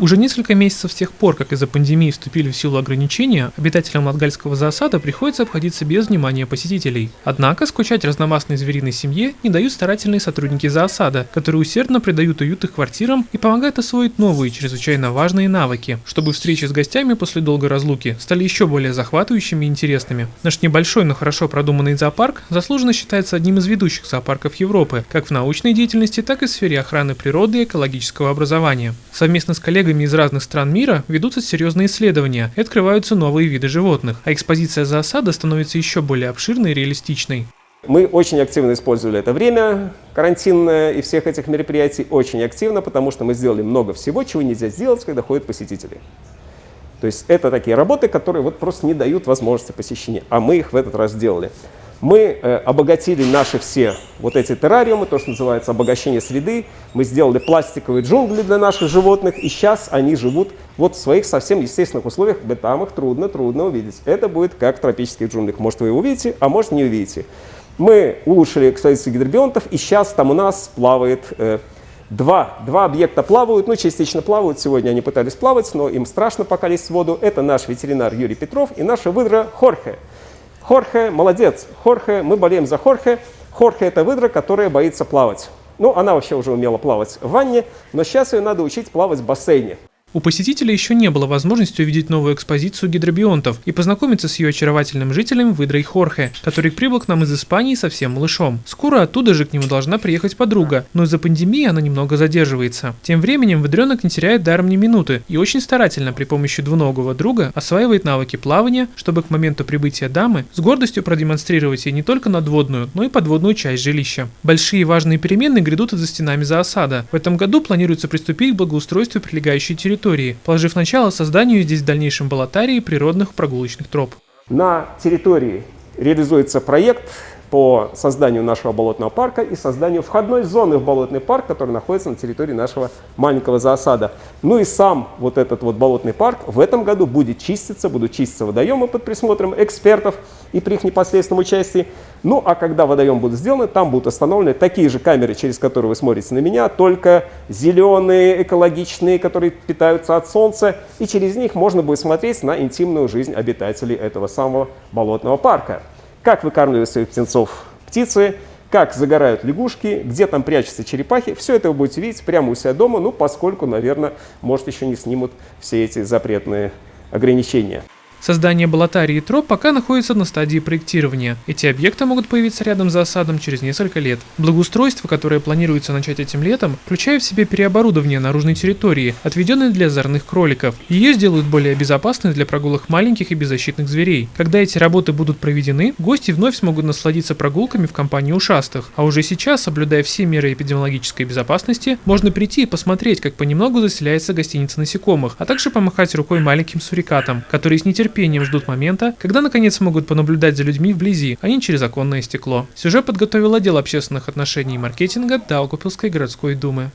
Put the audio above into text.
Уже несколько месяцев с тех пор, как из-за пандемии вступили в силу ограничения, обитателям Латгальского зоосада приходится обходиться без внимания посетителей. Однако скучать разномастной звериной семье не дают старательные сотрудники зоосада, которые усердно придают уют их квартирам и помогают освоить новые, чрезвычайно важные навыки, чтобы встречи с гостями после долгой разлуки стали еще более захватывающими и интересными. Наш небольшой, но хорошо продуманный зоопарк заслуженно считается одним из ведущих зоопарков Европы, как в научной деятельности, так и в сфере охраны природы и экологического образования. Совместно с коллегами коллегами из разных стран мира ведутся серьезные исследования и открываются новые виды животных, а экспозиция зоосада становится еще более обширной и реалистичной. Мы очень активно использовали это время карантинное и всех этих мероприятий очень активно, потому что мы сделали много всего, чего нельзя сделать, когда ходят посетители. То есть это такие работы, которые вот просто не дают возможности посещения, а мы их в этот раз сделали. Мы э, обогатили наши все вот эти террариумы, то, что называется обогащение среды. Мы сделали пластиковые джунгли для наших животных, и сейчас они живут вот в своих совсем естественных условиях, где там их трудно-трудно увидеть. Это будет как в тропических джунглях. Может, вы увидите, а может, не увидите. Мы улучшили экспозицию гидробионтов, и сейчас там у нас плавает э, два, два объекта плавают, ну, частично плавают. Сегодня они пытались плавать, но им страшно пока лезть в воду. Это наш ветеринар Юрий Петров и наша выдра Хорхе. Хорхе молодец. Хорхе, мы болеем за Хорхе. Хорхе – это выдра, которая боится плавать. Ну, она вообще уже умела плавать в ванне, но сейчас ее надо учить плавать в бассейне. У посетителя еще не было возможности увидеть новую экспозицию гидробионтов и познакомиться с ее очаровательным жителем Выдрой Хорхе, который прибыл к нам из Испании совсем малышом. Скоро оттуда же к нему должна приехать подруга, но из-за пандемии она немного задерживается. Тем временем выдренок не теряет даром ни минуты и очень старательно при помощи двуногого друга осваивает навыки плавания, чтобы к моменту прибытия дамы с гордостью продемонстрировать ей не только надводную, но и подводную часть жилища. Большие важные перемены грядут из-за стенами зоосада. В этом году планируется приступить к благоустройству прилегающей территории территории, положив начало созданию здесь в дальнейшем балатарии природных прогулочных троп. На территории реализуется проект по созданию нашего болотного парка и созданию входной зоны в болотный парк, который находится на территории нашего маленького зоосада. Ну и сам вот этот вот болотный парк в этом году будет чиститься, будут чиститься водоемы под присмотром экспертов и при их непосредственном участии. Ну а когда водоем будет сделан, там будут установлены такие же камеры, через которые вы смотрите на меня, только зеленые, экологичные, которые питаются от солнца, и через них можно будет смотреть на интимную жизнь обитателей этого самого болотного парка как выкармливают своих птенцов птицы, как загорают лягушки, где там прячутся черепахи. Все это вы будете видеть прямо у себя дома, ну, поскольку, наверное, может, еще не снимут все эти запретные ограничения. Создание Балатарии и троп пока находится на стадии проектирования. Эти объекты могут появиться рядом за осадом через несколько лет. Благоустройство, которое планируется начать этим летом, включает в себе переоборудование наружной территории, отведенной для озорных кроликов. Ее сделают более безопасной для прогулок маленьких и беззащитных зверей. Когда эти работы будут проведены, гости вновь смогут насладиться прогулками в компании ушастых. А уже сейчас, соблюдая все меры эпидемиологической безопасности, можно прийти и посмотреть, как понемногу заселяется гостиница насекомых, а также помахать рукой маленьким сурикатам, которые с нетерпением нетерпением ждут момента, когда наконец смогут понаблюдать за людьми вблизи, а не через оконное стекло. Сюжет подготовил отдел общественных отношений и маркетинга Даугавпилской городской думы.